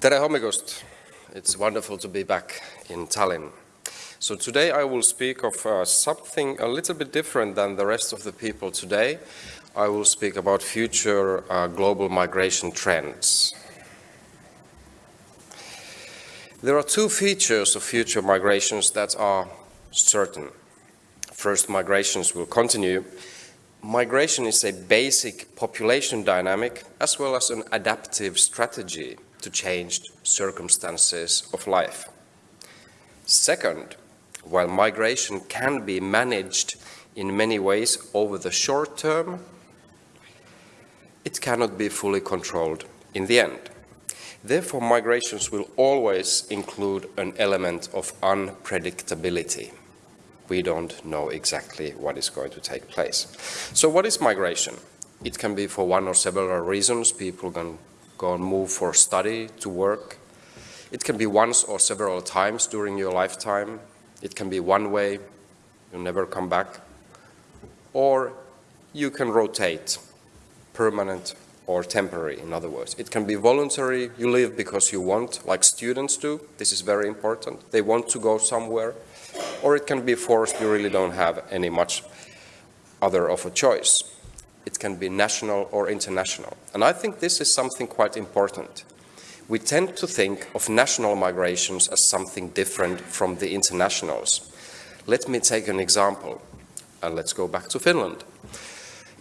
Tere hommikust! It's wonderful to be back in Tallinn. So today I will speak of uh, something a little bit different than the rest of the people today. I will speak about future uh, global migration trends. There are two features of future migrations that are certain. First, migrations will continue. Migration is a basic population dynamic as well as an adaptive strategy to changed circumstances of life. Second, while migration can be managed in many ways over the short term, it cannot be fully controlled in the end. Therefore, migrations will always include an element of unpredictability. We don't know exactly what is going to take place. So what is migration? It can be for one or several reasons. People can go and move for study, to work. It can be once or several times during your lifetime. It can be one way, you never come back. Or you can rotate, permanent or temporary, in other words. It can be voluntary, you live because you want, like students do. This is very important. They want to go somewhere. Or it can be forced, you really don't have any much other of a choice. It can be national or international. And I think this is something quite important. We tend to think of national migrations as something different from the internationals. Let me take an example, and let's go back to Finland.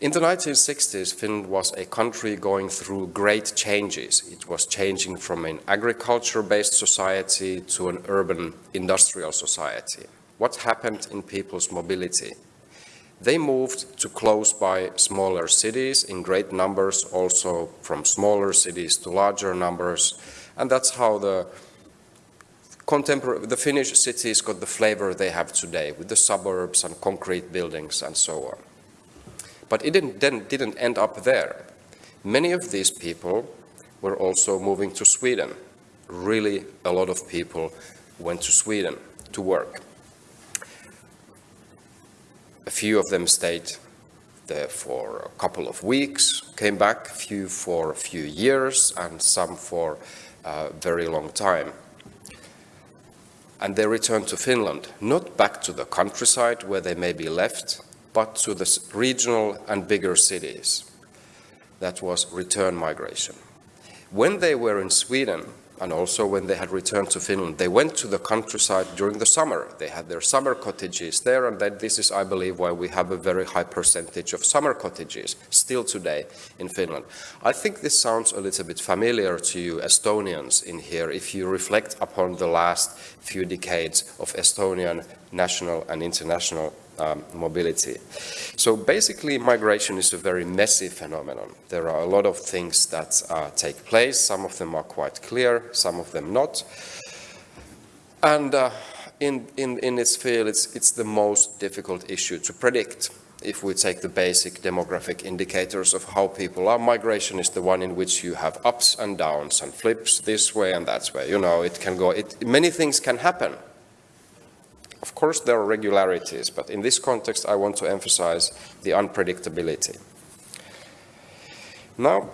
In the 1960s, Finland was a country going through great changes. It was changing from an agriculture-based society to an urban industrial society. What happened in people's mobility? They moved to close by smaller cities in great numbers, also from smaller cities to larger numbers. And that's how the contemporary, the Finnish cities got the flavor they have today with the suburbs and concrete buildings and so on. But it didn't, didn't end up there. Many of these people were also moving to Sweden. Really, a lot of people went to Sweden to work. A few of them stayed there for a couple of weeks, came back, few for a few years, and some for a very long time. And they returned to Finland, not back to the countryside where they may be left, but to the regional and bigger cities. That was return migration. When they were in Sweden, and also when they had returned to Finland, they went to the countryside during the summer. They had their summer cottages there, and that this is, I believe, why we have a very high percentage of summer cottages still today in Finland. I think this sounds a little bit familiar to you Estonians in here if you reflect upon the last few decades of Estonian national and international um, mobility. So basically migration is a very messy phenomenon. There are a lot of things that uh, take place. Some of them are quite clear, some of them not. And uh, in, in, in its field, it's, it's the most difficult issue to predict. If we take the basic demographic indicators of how people are, migration is the one in which you have ups and downs and flips this way and that way. You know, it can go, it, many things can happen of course, there are regularities, but in this context, I want to emphasize the unpredictability. Now,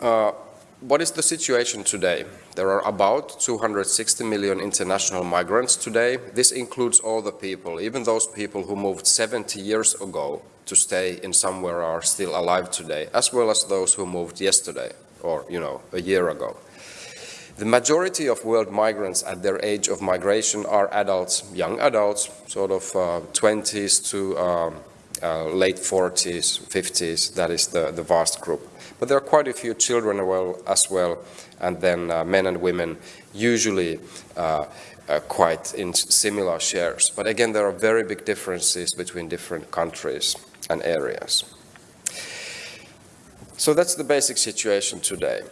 uh, what is the situation today? There are about 260 million international migrants today. This includes all the people, even those people who moved 70 years ago to stay in somewhere are still alive today, as well as those who moved yesterday or, you know, a year ago. The majority of world migrants at their age of migration are adults, young adults, sort of uh, 20s to um, uh, late 40s, 50s, that is the, the vast group. But there are quite a few children well, as well, and then uh, men and women, usually uh, uh, quite in similar shares. But again, there are very big differences between different countries and areas. So that's the basic situation today.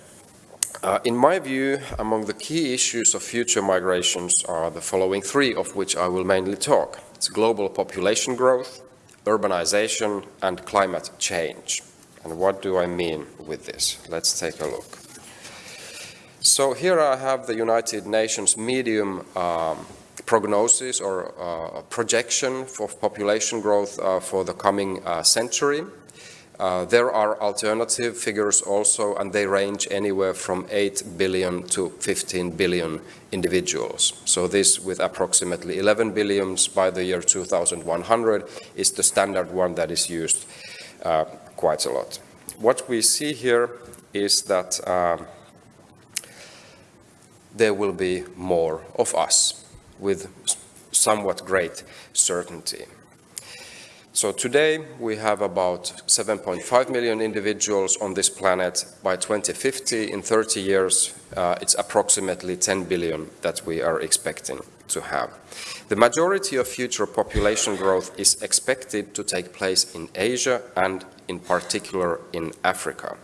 Uh, in my view, among the key issues of future migrations are the following three, of which I will mainly talk. It's global population growth, urbanization, and climate change. And what do I mean with this? Let's take a look. So here I have the United Nations medium um, prognosis or uh, projection for population growth uh, for the coming uh, century. Uh, there are alternative figures also, and they range anywhere from 8 billion to 15 billion individuals. So this, with approximately 11 billions by the year 2100, is the standard one that is used uh, quite a lot. What we see here is that uh, there will be more of us with somewhat great certainty. So today we have about 7.5 million individuals on this planet. By 2050, in 30 years, uh, it's approximately 10 billion that we are expecting to have. The majority of future population growth is expected to take place in Asia and in particular in Africa.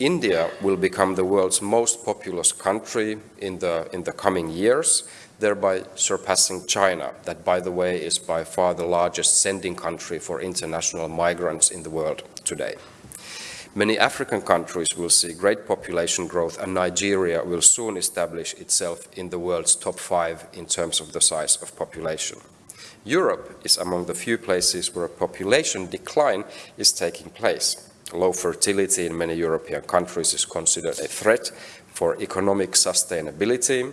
India will become the world's most populous country in the, in the coming years, thereby surpassing China, that by the way is by far the largest sending country for international migrants in the world today. Many African countries will see great population growth and Nigeria will soon establish itself in the world's top five in terms of the size of population. Europe is among the few places where a population decline is taking place. Low fertility in many European countries is considered a threat for economic sustainability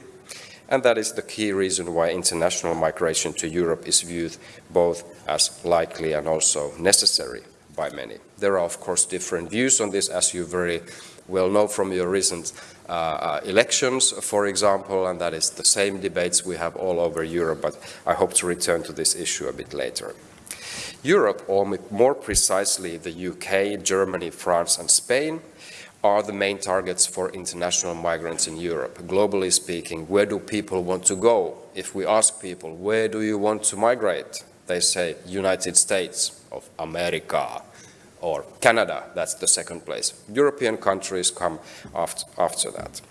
and that is the key reason why international migration to Europe is viewed both as likely and also necessary by many. There are, of course, different views on this, as you very well know from your recent uh, elections, for example, and that is the same debates we have all over Europe, but I hope to return to this issue a bit later. Europe, or more precisely the UK, Germany, France and Spain, are the main targets for international migrants in Europe? Globally speaking, where do people want to go? If we ask people, where do you want to migrate? They say United States of America or Canada, that's the second place. European countries come after, after that.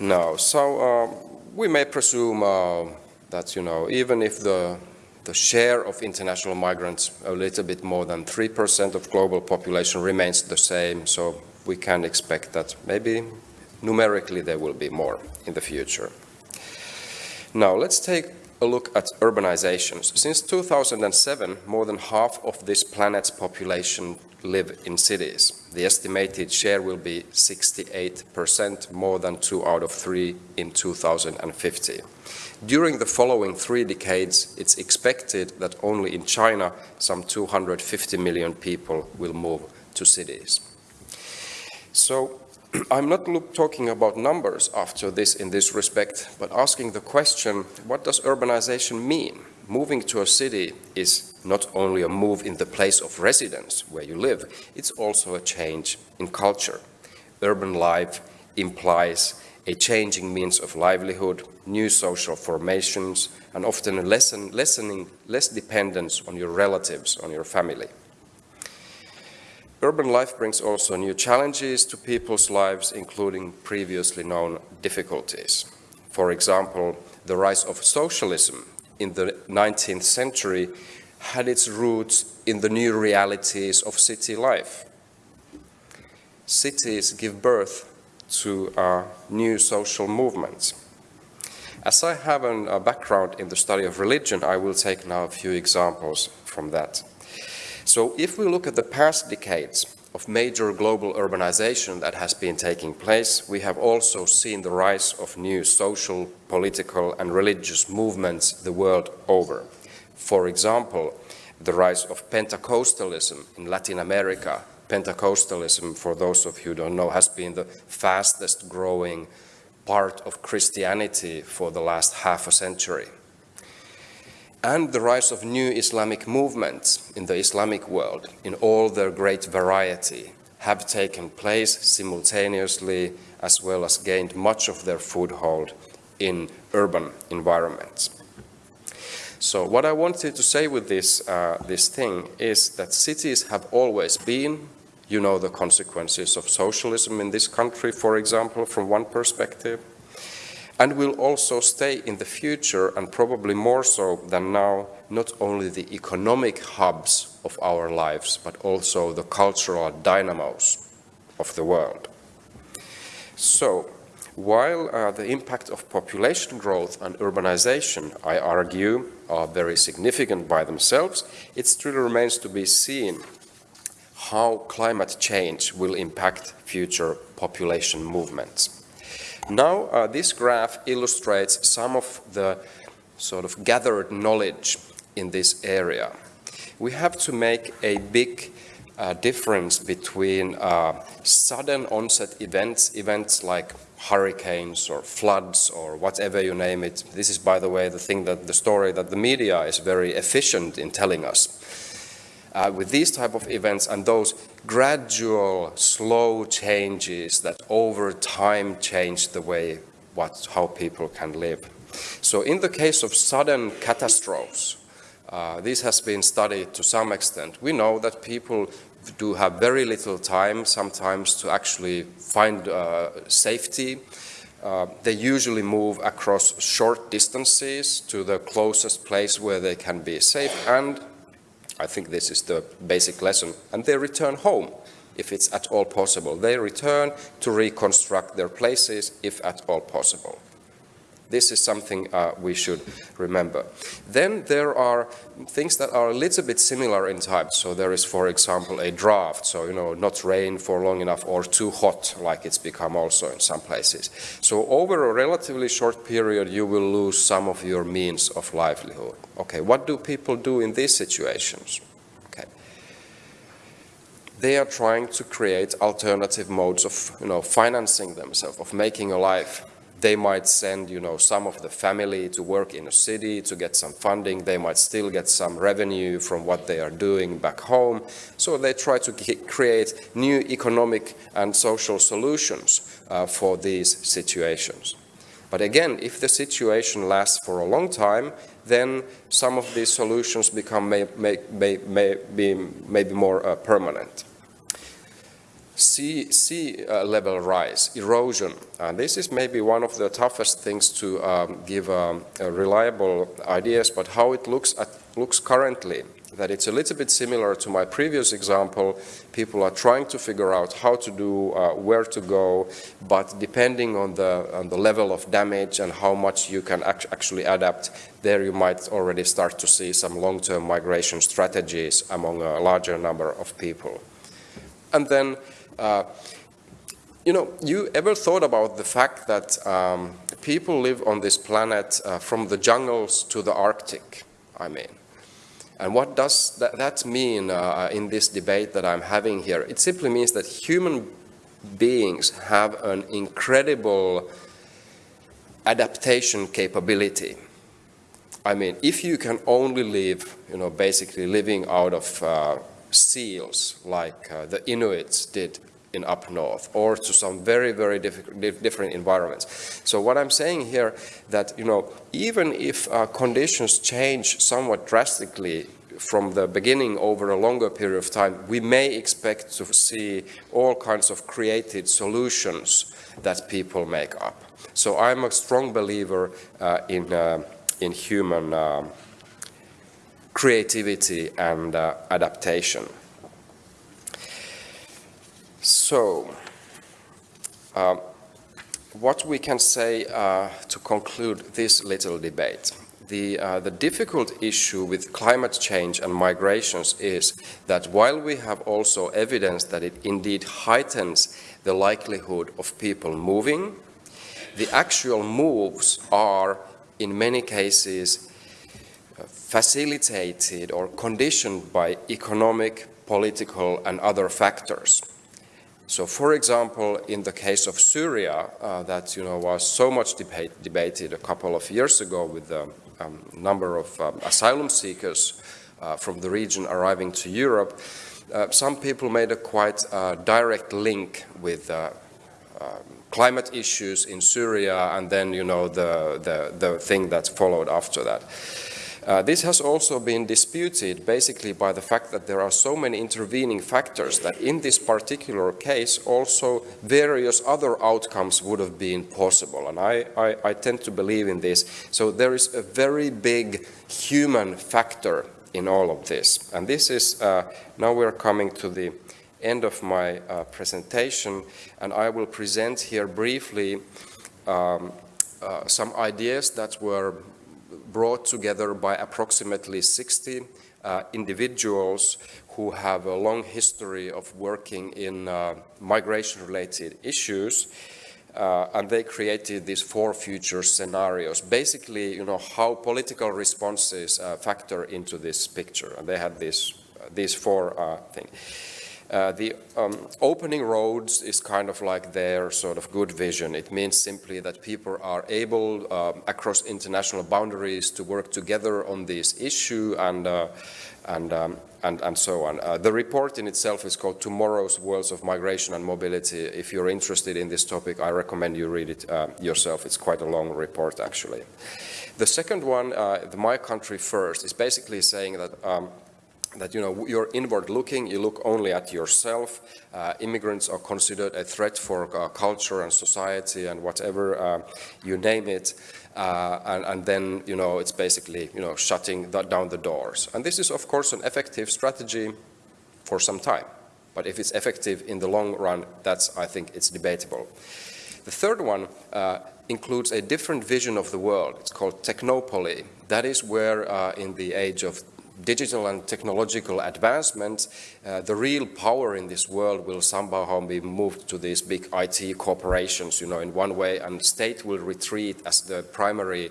Now, so uh, we may presume uh, that, you know, even if the the share of international migrants, a little bit more than 3% of global population remains the same, so we can expect that maybe numerically there will be more in the future. Now let's take a look at urbanizations. Since 2007, more than half of this planet's population live in cities. The estimated share will be 68%, more than two out of three in 2050. During the following three decades, it's expected that only in China, some 250 million people will move to cities. So I'm not talking about numbers after this in this respect, but asking the question, what does urbanization mean? Moving to a city is not only a move in the place of residence where you live, it's also a change in culture. Urban life implies a changing means of livelihood, new social formations, and often a lessen, lessening, less dependence on your relatives, on your family. Urban life brings also new challenges to people's lives, including previously known difficulties. For example, the rise of socialism in the 19th century had its roots in the new realities of city life. Cities give birth to new social movements. As I have a background in the study of religion, I will take now a few examples from that. So if we look at the past decades of major global urbanization that has been taking place, we have also seen the rise of new social, political and religious movements the world over. For example, the rise of Pentecostalism in Latin America Pentecostalism, for those of you who don't know, has been the fastest growing part of Christianity for the last half a century. And the rise of new Islamic movements in the Islamic world in all their great variety have taken place simultaneously as well as gained much of their foothold in urban environments. So what I wanted to say with this, uh, this thing is that cities have always been you know the consequences of socialism in this country, for example, from one perspective, and will also stay in the future, and probably more so than now, not only the economic hubs of our lives, but also the cultural dynamos of the world. So, while uh, the impact of population growth and urbanization, I argue, are very significant by themselves. It still remains to be seen how climate change will impact future population movements. Now, uh, this graph illustrates some of the sort of gathered knowledge in this area. We have to make a big uh, difference between uh, sudden onset events, events like hurricanes or floods or whatever you name it. This is, by the way, the thing that the story that the media is very efficient in telling us. Uh, with these type of events and those gradual, slow changes that over time change the way what, how people can live. So in the case of sudden catastrophes, uh, this has been studied to some extent. We know that people do have very little time sometimes to actually find uh, safety. Uh, they usually move across short distances to the closest place where they can be safe and I think this is the basic lesson and they return home if it's at all possible. They return to reconstruct their places if at all possible. This is something uh, we should remember. Then there are things that are a little bit similar in type. So there is, for example, a drought. So, you know, not rain for long enough or too hot, like it's become also in some places. So over a relatively short period, you will lose some of your means of livelihood. Okay, what do people do in these situations? Okay. They are trying to create alternative modes of, you know, financing themselves, of making a life they might send, you know, some of the family to work in a city to get some funding. They might still get some revenue from what they are doing back home. So they try to create new economic and social solutions uh, for these situations. But again, if the situation lasts for a long time, then some of these solutions become may, may, may, may be maybe more uh, permanent sea, sea uh, level rise, erosion. And this is maybe one of the toughest things to um, give um, reliable ideas, but how it looks, at, looks currently, that it's a little bit similar to my previous example. People are trying to figure out how to do, uh, where to go, but depending on the, on the level of damage and how much you can act actually adapt, there you might already start to see some long-term migration strategies among a larger number of people. And then uh, you know, you ever thought about the fact that um, people live on this planet uh, from the jungles to the Arctic, I mean. And what does that, that mean uh, in this debate that I'm having here? It simply means that human beings have an incredible adaptation capability. I mean, if you can only live, you know, basically living out of uh, seals like uh, the Inuits did in up north or to some very, very different environments. So what I'm saying here that, you know, even if uh, conditions change somewhat drastically from the beginning over a longer period of time, we may expect to see all kinds of created solutions that people make up. So I'm a strong believer uh, in, uh, in human uh, creativity and uh, adaptation. So, uh, what we can say uh, to conclude this little debate. The, uh, the difficult issue with climate change and migrations is that while we have also evidence that it indeed heightens the likelihood of people moving, the actual moves are in many cases uh, facilitated or conditioned by economic, political and other factors. So, for example, in the case of Syria, uh, that you know was so much debate, debated a couple of years ago with the um, number of um, asylum seekers uh, from the region arriving to Europe, uh, some people made a quite uh, direct link with uh, um, climate issues in Syria and then you know the, the, the thing that followed after that. Uh, this has also been disputed basically by the fact that there are so many intervening factors that in this particular case also various other outcomes would have been possible. And I, I, I tend to believe in this. So there is a very big human factor in all of this. And this is, uh, now we're coming to the end of my uh, presentation and I will present here briefly um, uh, some ideas that were brought together by approximately 60 uh, individuals who have a long history of working in uh, migration-related issues. Uh, and they created these four future scenarios. Basically, you know, how political responses uh, factor into this picture. And they had these, uh, these four uh, things. Uh, the um, opening roads is kind of like their sort of good vision. It means simply that people are able um, across international boundaries to work together on this issue and, uh, and, um, and, and, so on. Uh, the report in itself is called Tomorrow's Worlds of Migration and Mobility. If you're interested in this topic, I recommend you read it uh, yourself. It's quite a long report, actually. The second one, uh, the My Country First, is basically saying that um, that you know you're inward looking, you look only at yourself. Uh, immigrants are considered a threat for uh, culture and society and whatever uh, you name it. Uh, and, and, then you know it's basically you know shutting down the doors. And this is of course an effective strategy for some time. But if it's effective in the long run, that's I think it's debatable. The third one uh, includes a different vision of the world. It's called technopoly. That is where uh, in the age of digital and technological advancement, uh, the real power in this world will somehow be moved to these big IT corporations, you know, in one way, and state will retreat as the primary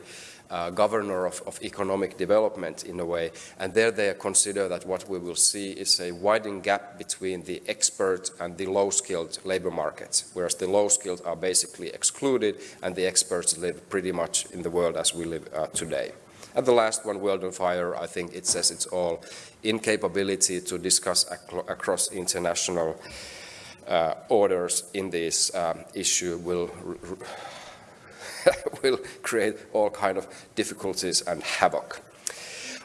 uh, governor of, of, economic development in a way. And there they consider that what we will see is a widening gap between the expert and the low-skilled labor markets, whereas the low-skilled are basically excluded and the experts live pretty much in the world as we live uh, today. And the last one, World on Fire, I think it says it's all incapability to discuss ac across international uh, orders in this um, issue will will create all kind of difficulties and havoc.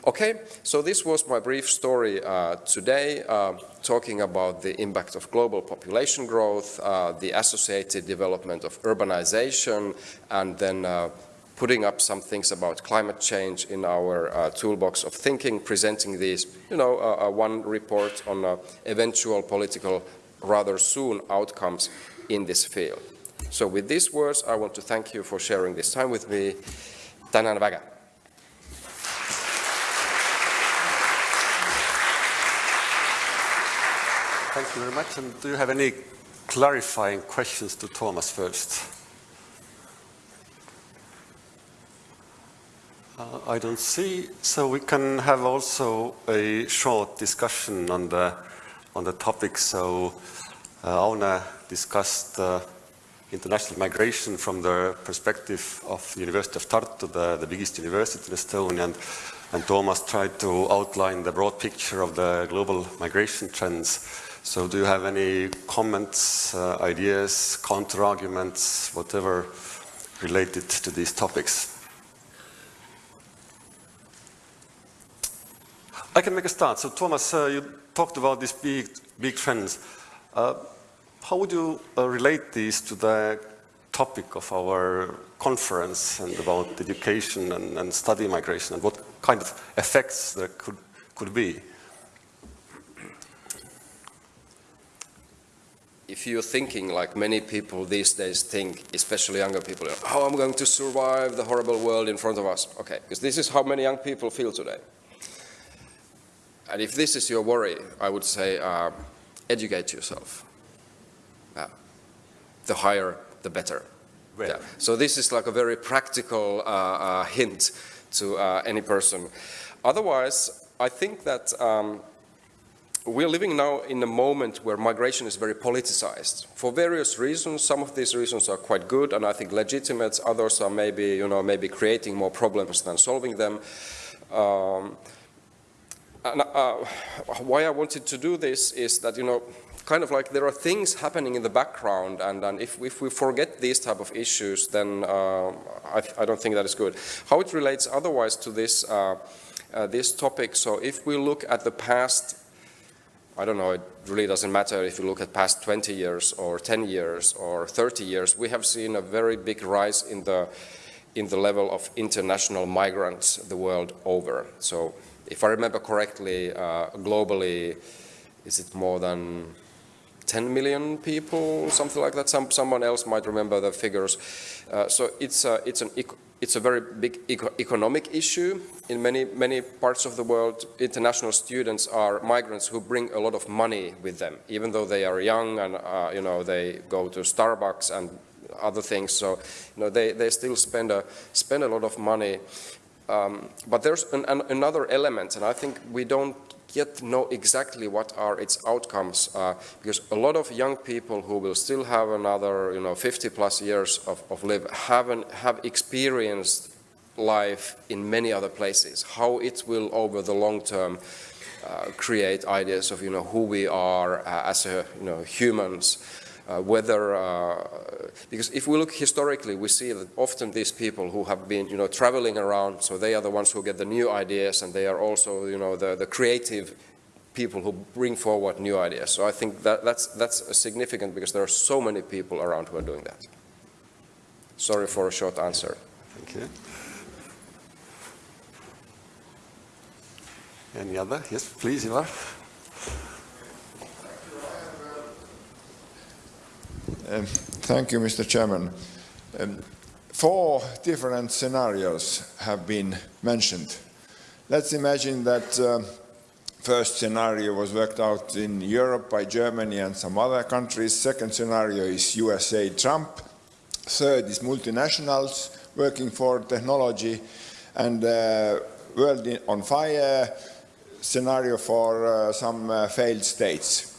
Okay, so this was my brief story uh, today, uh, talking about the impact of global population growth, uh, the associated development of urbanization, and then uh, putting up some things about climate change in our uh, toolbox of thinking, presenting these, you know, uh, uh, one report on uh, eventual political, rather soon outcomes in this field. So with these words, I want to thank you for sharing this time with me. Tänan väga. Thank you very much. And do you have any clarifying questions to Thomas first? I don't see. So we can have also a short discussion on the on the topic. So uh, Aune discussed uh, international migration from the perspective of the University of Tartu, the, the biggest university in Estonia, and, and Thomas tried to outline the broad picture of the global migration trends. So do you have any comments, uh, ideas, counter-arguments, whatever related to these topics? I can make a start. So Thomas, uh, you talked about these big, big trends. Uh, how would you uh, relate these to the topic of our conference and about education and, and, study migration and what kind of effects there could, could be? If you're thinking like many people these days think, especially younger people, how I'm going to survive the horrible world in front of us. Okay, because this is how many young people feel today. And if this is your worry, I would say uh, educate yourself. Uh, the higher, the better. Yeah. So this is like a very practical uh, uh hint to uh, any person. Otherwise, I think that um, we're living now in a moment where migration is very politicized for various reasons. Some of these reasons are quite good and I think legitimate. Others are maybe, you know, maybe creating more problems than solving them. Um, and, uh, why I wanted to do this is that, you know, kind of like there are things happening in the background and, and if, if we forget these type of issues, then uh, I, I, don't think that is good. How it relates otherwise to this, uh, uh, this topic, so if we look at the past, I don't know, it really doesn't matter if you look at past 20 years or 10 years or 30 years, we have seen a very big rise in the, in the level of international migrants the world over. So if I remember correctly, uh, globally, is it more than 10 million people, something like that? Some, someone else might remember the figures. Uh, so it's, a, it's an it's a very big eco economic issue in many, many parts of the world. International students are migrants who bring a lot of money with them, even though they are young and, uh, you know, they go to Starbucks and other things. So, you know, they, they still spend a, spend a lot of money. Um, but there's an, an, another element, and I think we don't yet know exactly what are its outcomes, uh, because a lot of young people who will still have another, you know, 50 plus years of, of live haven't, have experienced life in many other places, how it will over the long term uh, create ideas of, you know, who we are uh, as a, you know, humans, uh, whether, uh, because if we look historically, we see that often these people who have been, you know, traveling around, so they are the ones who get the new ideas and they are also, you know, the, the creative people who bring forward new ideas. So I think that, that's, that's significant because there are so many people around who are doing that. Sorry for a short answer. Thank you. Any other? Yes, please, Ivar. Um, Thank you, Mr. Chairman. Um, Four different scenarios have been mentioned. Let's imagine that um, first scenario was worked out in Europe by Germany and some other countries. Second scenario is USA Trump. Third is multinationals working for technology and uh, world on fire scenario for uh, some uh, failed states.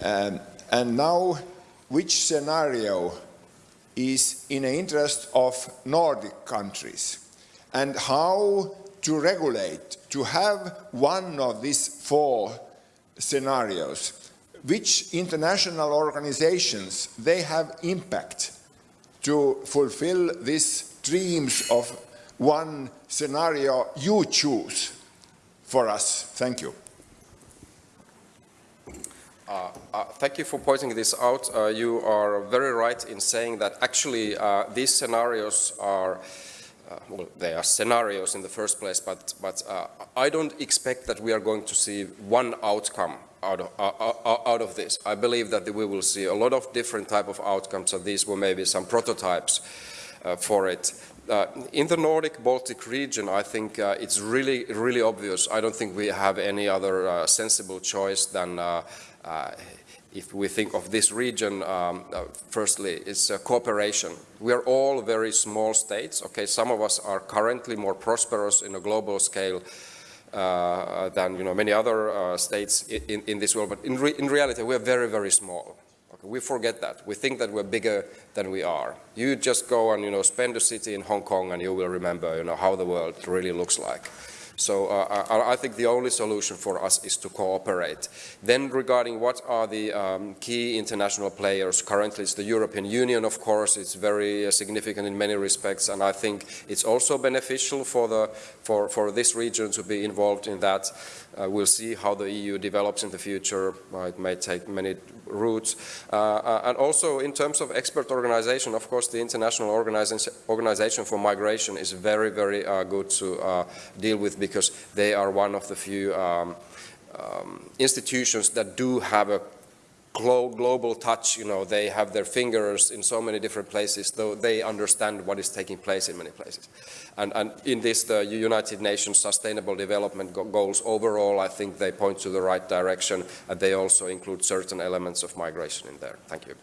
Um, and now, which scenario is in the interest of Nordic countries? And how to regulate, to have one of these four scenarios? Which international organizations, they have impact to fulfill these dreams of one scenario you choose for us? Thank you. Uh, uh, thank you for pointing this out. Uh, you are very right in saying that actually uh, these scenarios are, uh, well, they are scenarios in the first place, but, but uh, I don't expect that we are going to see one outcome out of, out of this. I believe that we will see a lot of different type of outcomes, and these were maybe some prototypes for it. Uh, in the Nordic Baltic region, I think uh, it's really, really obvious. I don't think we have any other uh, sensible choice than if we think of this region, um, uh, firstly, it's uh, cooperation. We are all very small states. Okay, some of us are currently more prosperous in a global scale uh, than you know many other uh, states in, in, this world, but in, re in reality, we are very, very small. We forget that. We think that we're bigger than we are. You just go and you know spend a city in Hong Kong, and you will remember you know how the world really looks like. So uh, I, I, think the only solution for us is to cooperate. Then regarding what are the um, key international players, currently it's the European Union, of course, it's very uh, significant in many respects, and I think it's also beneficial for, the, for, for this region to be involved in that. Uh, we'll see how the EU develops in the future. Uh, it may take many routes. Uh, uh, and also in terms of expert organization, of course, the International Organization, for Migration is very, very uh, good to uh, deal with because they are one of the few um, um, institutions that do have a global touch, you know, they have their fingers in so many different places, though they understand what is taking place in many places. And, and in this, the United Nations Sustainable Development Goals overall, I think they point to the right direction, and they also include certain elements of migration in there. Thank you.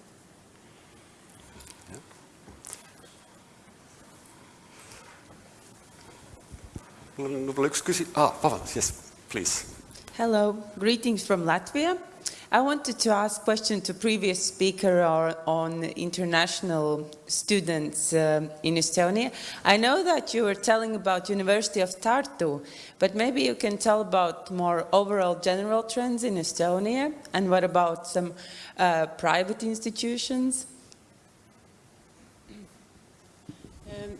Ah, yes, please. Hello, greetings from Latvia. I wanted to ask a question to previous speaker on international students uh, in Estonia. I know that you were telling about University of Tartu, but maybe you can tell about more overall general trends in Estonia and what about some uh, private institutions? Um,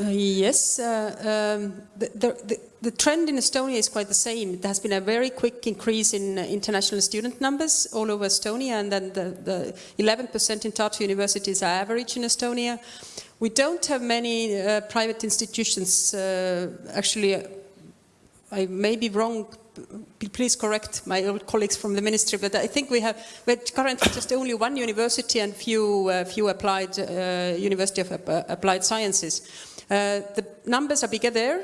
uh, yes, uh, um, the, the, the, trend in Estonia is quite the same. There has been a very quick increase in uh, international student numbers all over Estonia, and then the 11% in Tartu universities are average in Estonia. We don't have many uh, private institutions uh, actually I may be wrong, please correct my old colleagues from the ministry, but I think we have we're currently just only one university and few, uh, few applied, uh, University of uh, Applied Sciences. Uh, the numbers are bigger there,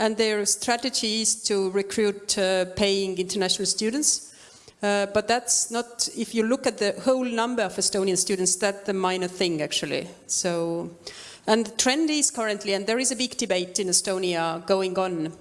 and their strategy is to recruit uh, paying international students. Uh, but that's not, if you look at the whole number of Estonian students, that's the minor thing actually. So, and the trend is currently, and there is a big debate in Estonia going on,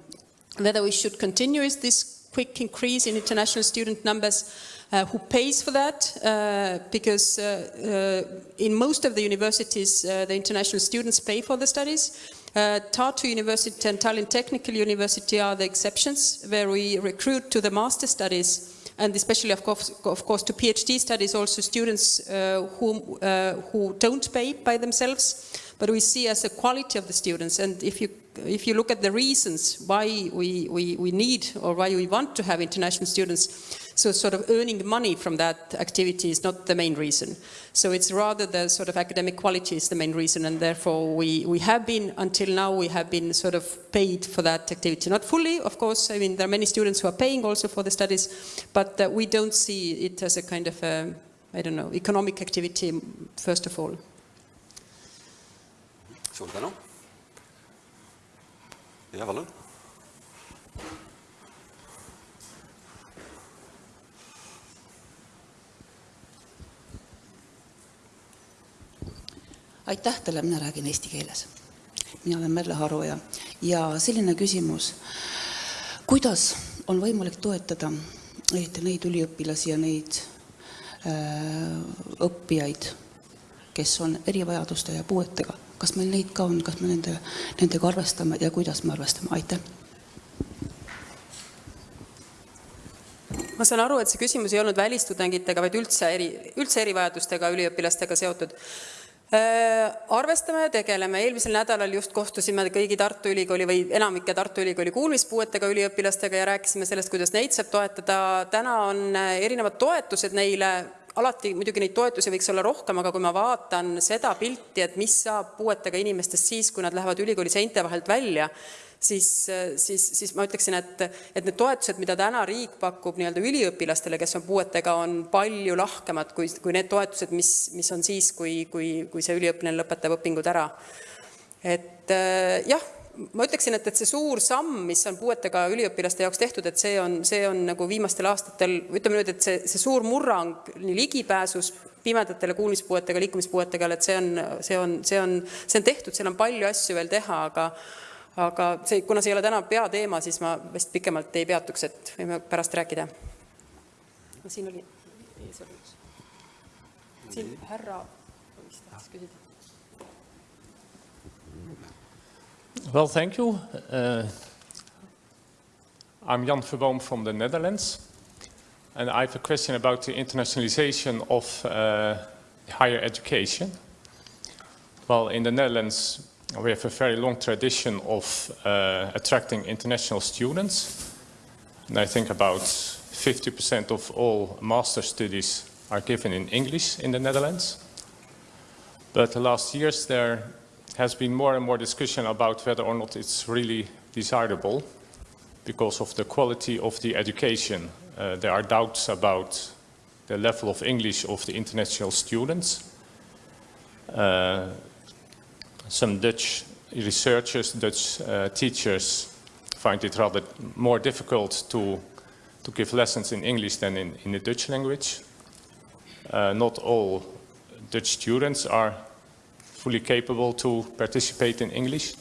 whether we should continue with this quick increase in international student numbers, uh, who pays for that, uh, because uh, uh, in most of the universities, uh, the international students pay for the studies. Uh, Tartu University and Tallinn Technical University are the exceptions, where we recruit to the master studies and especially, of course, of course to PhD studies, also students uh, who, uh, who don't pay by themselves, but we see as a quality of the students. And if you, if you look at the reasons why we, we, we need or why we want to have international students, so sort of earning money from that activity is not the main reason. So it's rather the sort of academic quality is the main reason and therefore we, we have been, until now, we have been sort of paid for that activity. Not fully, of course, I mean, there are many students who are paying also for the studies, but uh, we don't see it as a kind of, a, I don't know, economic activity, first of all. Suur tänu. ja palun. aitäh teile, mina räägin eesti keeles. mina olen Merle Haroja ja selline küsimus. kuidas on võimalik toetada eriti neid üliõpilasi ja neid äh, õppijaid, kes on erivajaduste ja puuetega, kas meil neid ka on, kas me nende, nendega arvestame ja kuidas me arvestame, aitäh. ma saan aru, et see küsimus ei olnud välistudengitega, vaid üldse eri, üldse erivajadustega üliõpilastega seotud. Äh, arvestame ja tegeleme, eelmisel nädalal just kohtusime kõigi Tartu Ülikooli või enamike Tartu Ülikooli kuulmispuuetega üliõpilastega ja rääkisime sellest, kuidas neid saab toetada. täna on äh, erinevad toetused neile, alati muidugi neid toetusi võiks olla rohkem, aga kui ma vaatan seda pilti, et mis saab puuetega inimestest siis, kui nad lähevad ülikooli seinte vahelt välja, siis, siis, siis ma ütleksin, et, et need toetused, mida täna riik pakub nii-öelda üliõpilastele, kes on puuetega, on palju lahkemad kui, kui need toetused, mis, mis on siis, kui, kui, kui see üliõpilane lõpetab õpingud ära. et jah, ma ütleksin, et, et see suur samm, mis on puuetega üliõpilaste jaoks tehtud, et see on, see on nagu viimastel aastatel, ütleme nüüd, et see, see suur murrang nii ligipääsus pimedatele kuulmispuuetega, liikumispuuetega, et see on, see on, see on, see on tehtud, seal on palju asju veel teha, aga aga see, kuna see ei ole täna peateema, siis ma vist pikemalt ei peatuks, et võime pärast rääkida. siin oli, siin härra vist tahtis küsida. Well, thank you. Uh, I'm Jan Verboom from the Netherlands, and I have a question about the internationalization of uh, higher education. Well, in the Netherlands, we have a very long tradition of uh, attracting international students, and I think about 50% of all master studies are given in English in the Netherlands. But the last years there has been more and more discussion about whether or not it's really desirable because of the quality of the education. Uh, there are doubts about the level of English of the international students. Uh, some Dutch researchers, Dutch uh, teachers find it rather more difficult to, to give lessons in English than in, in the Dutch language. Uh, not all Dutch students are fully capable to participate in English.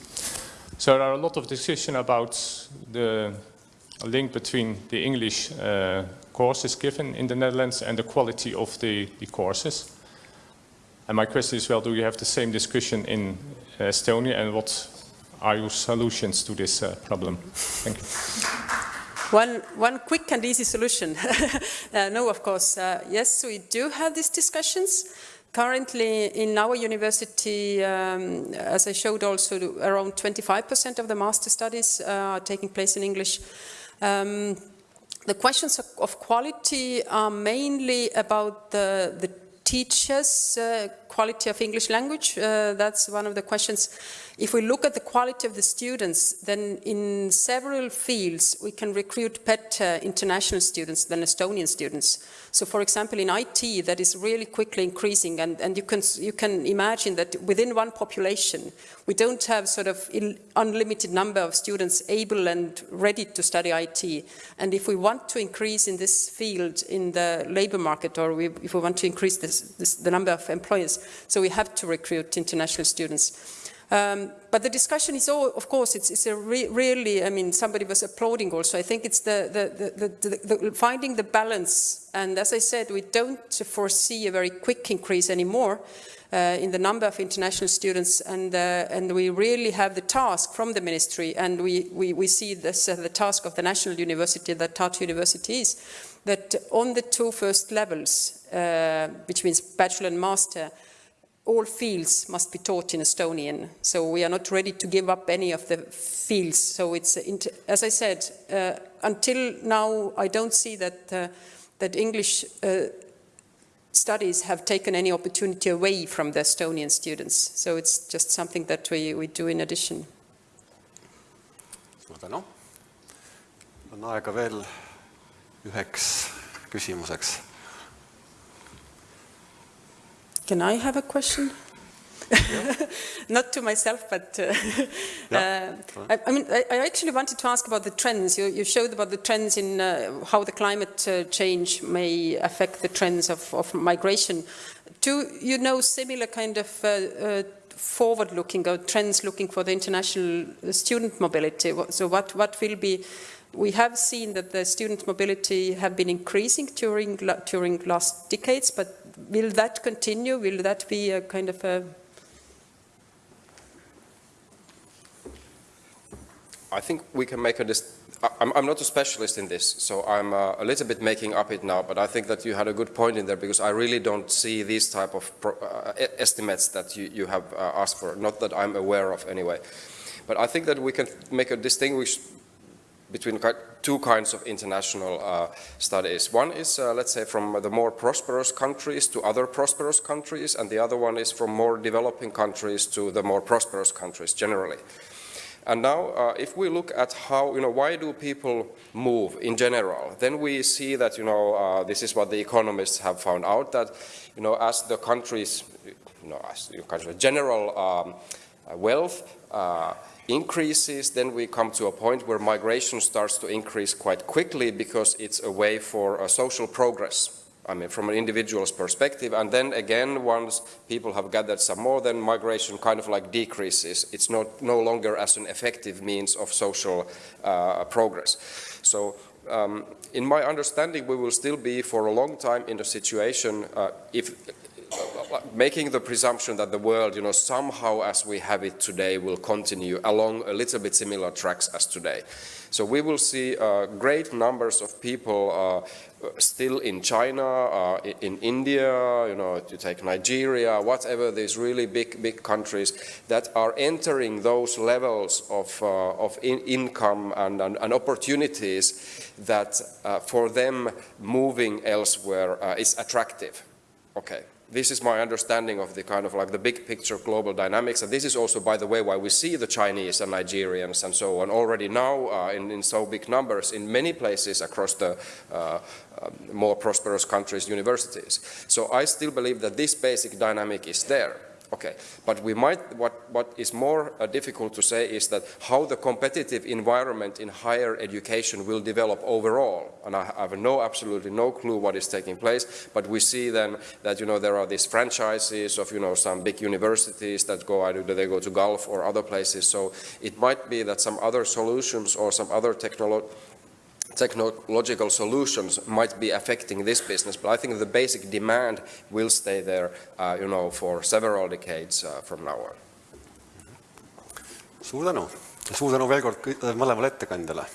So there are a lot of discussion about the link between the English uh, courses given in the Netherlands and the quality of the, the courses. And my question is, well, do you have the same discussion in Estonia and what are your solutions to this uh, problem? Thank you. One, one quick and easy solution. uh, no, of course. Uh, yes, we do have these discussions. Currently, in our university, um, as I showed also, around 25% of the master studies uh, are taking place in English. Um, the questions of, quality are mainly about the, the teachers' uh, quality of English language. Uh, that's one of the questions. If we look at the quality of the students, then in several fields we can recruit better international students than Estonian students. So for example, in IT, that is really quickly increasing, and, and you, can, you can imagine that within one population, we don't have sort of unlimited number of students able and ready to study IT. And if we want to increase in this field in the labor market, or we, if we want to increase this, this, the number of employers, so we have to recruit international students. Um, but the discussion is all, of course, it's, it's a re really, I mean, somebody was applauding also. I think it's the, the, the, the, finding the balance. And as I said, we don't foresee a very quick increase anymore uh, in the number of international students. And, uh, and we really have the task from the ministry, and we, we, we see this as the task of the national university, that Tartu University is, that on the two first levels, uh, which means bachelor and master, all fields must be taught in Estonian. So we are not ready to give up any of the fields. So it's, as I said, uh, until now, I don't see that, uh, that English uh, studies have taken any opportunity away from the Estonian students. So it's just something that we, we do in addition. on aega veel üheks küsimuseks Can I have a question? Not to myself, but uh, yeah. uh, I, I, mean, I, I, actually wanted to ask about the trends. You, you showed about the trends in uh, how the climate uh, change may affect the trends of, of, migration. Do you know similar kind of uh, uh, forward-looking or trends looking for the international student mobility? So what, what will be we have seen that the student mobility have been increasing during, during last decades, but will that continue? Will that be a kind of a... I think we can make a... I'm, I'm not a specialist in this, so I'm uh, a little bit making up it now, but I think that you had a good point in there because I really don't see these type of uh, estimates that you, you have uh, asked for, not that I'm aware of anyway. But I think that we can make a distinguish between two kinds of international uh, studies. One is, uh, let's say, from the more prosperous countries to other prosperous countries, and the other one is from more developing countries to the more prosperous countries generally. And now, uh, if we look at how, you know, why do people move in general, then we see that, you know, uh, this is what the economists have found out, that, you know, as the countries, you know, as general um, wealth, uh, increases, then we come to a point where migration starts to increase quite quickly because it's a way for a social progress. I mean, from an individual's perspective. And then again, once people have gathered some more, then migration kind of like decreases. It's not no longer as an effective means of social uh, progress. So um, in my understanding, we will still be for a long time in a situation, uh, if making the presumption that the world, you know, somehow as we have it today will continue along a little bit similar tracks as today. So we will see uh, great numbers of people uh, still in China, uh, in India, you know, to take Nigeria, whatever these really big, big countries that are entering those levels of, uh, of in income and, and, and, opportunities that uh, for them moving elsewhere uh, is attractive. Okay this is my understanding of the kind of like the big picture global dynamics. And this is also, by the way, why we see the Chinese and Nigerians and so on already now uh, in, in, so big numbers in many places across the uh, uh, more prosperous countries' universities. So I still believe that this basic dynamic is there. Okay, but we might, what, what is more uh, difficult to say is that how the competitive environment in higher education will develop overall. And I have no, absolutely no clue what is taking place, but we see then that, you know, there are these franchises of, you know, some big universities that go, either they go to Gulf or other places. So it might be that some other solutions or some other technology technological solutions might be affecting this business, but I think the basic demand will stay there, uh, you know, for several decades uh, from now on. suur tänu, suur tänu veel kord mõlemale ettekandjale